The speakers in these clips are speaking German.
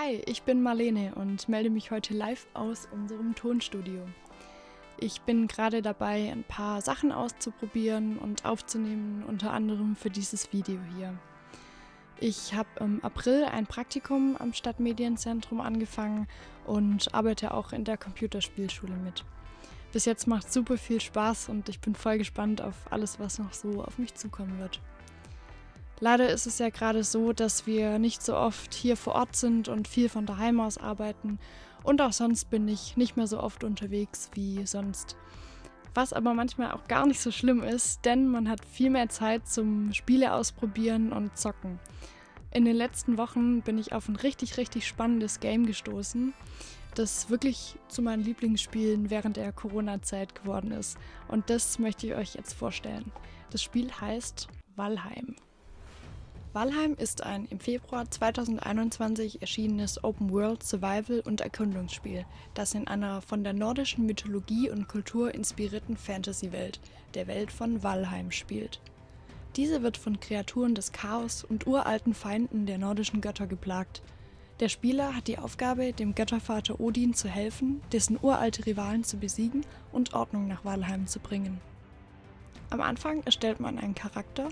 Hi, ich bin Marlene und melde mich heute live aus unserem Tonstudio. Ich bin gerade dabei, ein paar Sachen auszuprobieren und aufzunehmen, unter anderem für dieses Video hier. Ich habe im April ein Praktikum am Stadtmedienzentrum angefangen und arbeite auch in der Computerspielschule mit. Bis jetzt macht super viel Spaß und ich bin voll gespannt auf alles, was noch so auf mich zukommen wird. Leider ist es ja gerade so, dass wir nicht so oft hier vor Ort sind und viel von daheim aus arbeiten. Und auch sonst bin ich nicht mehr so oft unterwegs wie sonst. Was aber manchmal auch gar nicht so schlimm ist, denn man hat viel mehr Zeit zum Spiele ausprobieren und zocken. In den letzten Wochen bin ich auf ein richtig, richtig spannendes Game gestoßen, das wirklich zu meinen Lieblingsspielen während der Corona-Zeit geworden ist. Und das möchte ich euch jetzt vorstellen. Das Spiel heißt Valheim. Valheim ist ein im Februar 2021 erschienenes Open-World Survival- und Erkundungsspiel, das in einer von der nordischen Mythologie und Kultur inspirierten Fantasy-Welt, der Welt von Valheim, spielt. Diese wird von Kreaturen des Chaos und uralten Feinden der nordischen Götter geplagt. Der Spieler hat die Aufgabe, dem Göttervater Odin zu helfen, dessen uralte Rivalen zu besiegen und Ordnung nach Valheim zu bringen. Am Anfang erstellt man einen Charakter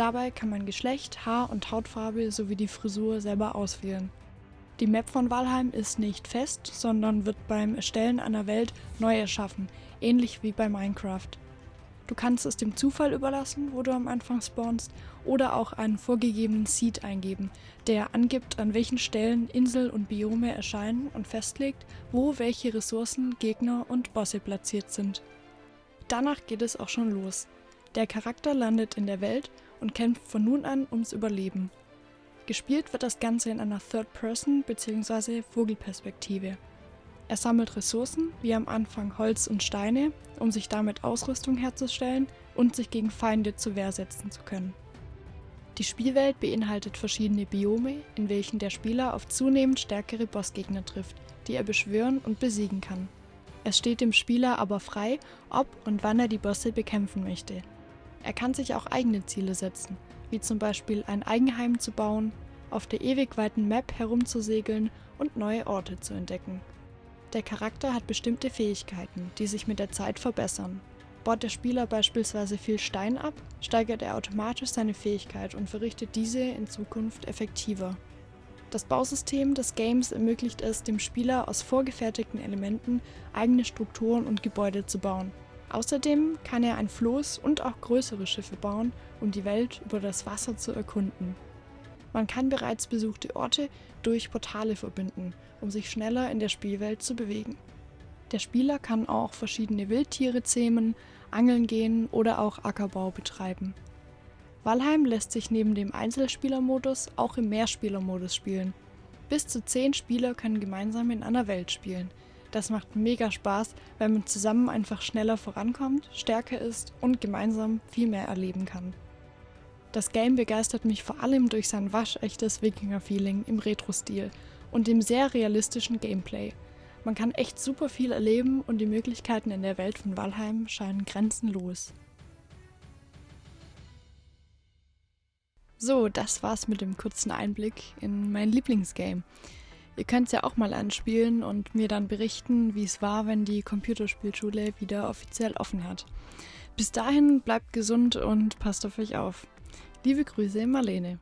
Dabei kann man Geschlecht, Haar- und Hautfarbe sowie die Frisur selber auswählen. Die Map von Valheim ist nicht fest, sondern wird beim Erstellen einer Welt neu erschaffen, ähnlich wie bei Minecraft. Du kannst es dem Zufall überlassen, wo du am Anfang spawnst, oder auch einen vorgegebenen Seed eingeben, der angibt, an welchen Stellen Insel und Biome erscheinen und festlegt, wo welche Ressourcen, Gegner und Bosse platziert sind. Danach geht es auch schon los. Der Charakter landet in der Welt und kämpft von nun an ums Überleben. Gespielt wird das Ganze in einer Third-Person- bzw. Vogelperspektive. Er sammelt Ressourcen, wie am Anfang Holz und Steine, um sich damit Ausrüstung herzustellen und sich gegen Feinde zur Wehr setzen zu können. Die Spielwelt beinhaltet verschiedene Biome, in welchen der Spieler auf zunehmend stärkere Bossgegner trifft, die er beschwören und besiegen kann. Es steht dem Spieler aber frei, ob und wann er die Bosse bekämpfen möchte. Er kann sich auch eigene Ziele setzen, wie zum Beispiel ein Eigenheim zu bauen, auf der ewig weiten Map herumzusegeln und neue Orte zu entdecken. Der Charakter hat bestimmte Fähigkeiten, die sich mit der Zeit verbessern. Baut der Spieler beispielsweise viel Stein ab, steigert er automatisch seine Fähigkeit und verrichtet diese in Zukunft effektiver. Das Bausystem des Games ermöglicht es dem Spieler aus vorgefertigten Elementen eigene Strukturen und Gebäude zu bauen, Außerdem kann er ein Floß und auch größere Schiffe bauen, um die Welt über das Wasser zu erkunden. Man kann bereits besuchte Orte durch Portale verbinden, um sich schneller in der Spielwelt zu bewegen. Der Spieler kann auch verschiedene Wildtiere zähmen, angeln gehen oder auch Ackerbau betreiben. Valheim lässt sich neben dem Einzelspielermodus auch im Mehrspielermodus spielen. Bis zu 10 Spieler können gemeinsam in einer Welt spielen, das macht mega Spaß, weil man zusammen einfach schneller vorankommt, stärker ist und gemeinsam viel mehr erleben kann. Das Game begeistert mich vor allem durch sein waschechtes Wikinger-Feeling im Retro-Stil und dem sehr realistischen Gameplay. Man kann echt super viel erleben und die Möglichkeiten in der Welt von Valheim scheinen grenzenlos. So, das war's mit dem kurzen Einblick in mein Lieblingsgame. Ihr könnt es ja auch mal anspielen und mir dann berichten, wie es war, wenn die Computerspielschule wieder offiziell offen hat. Bis dahin bleibt gesund und passt auf euch auf. Liebe Grüße, Marlene.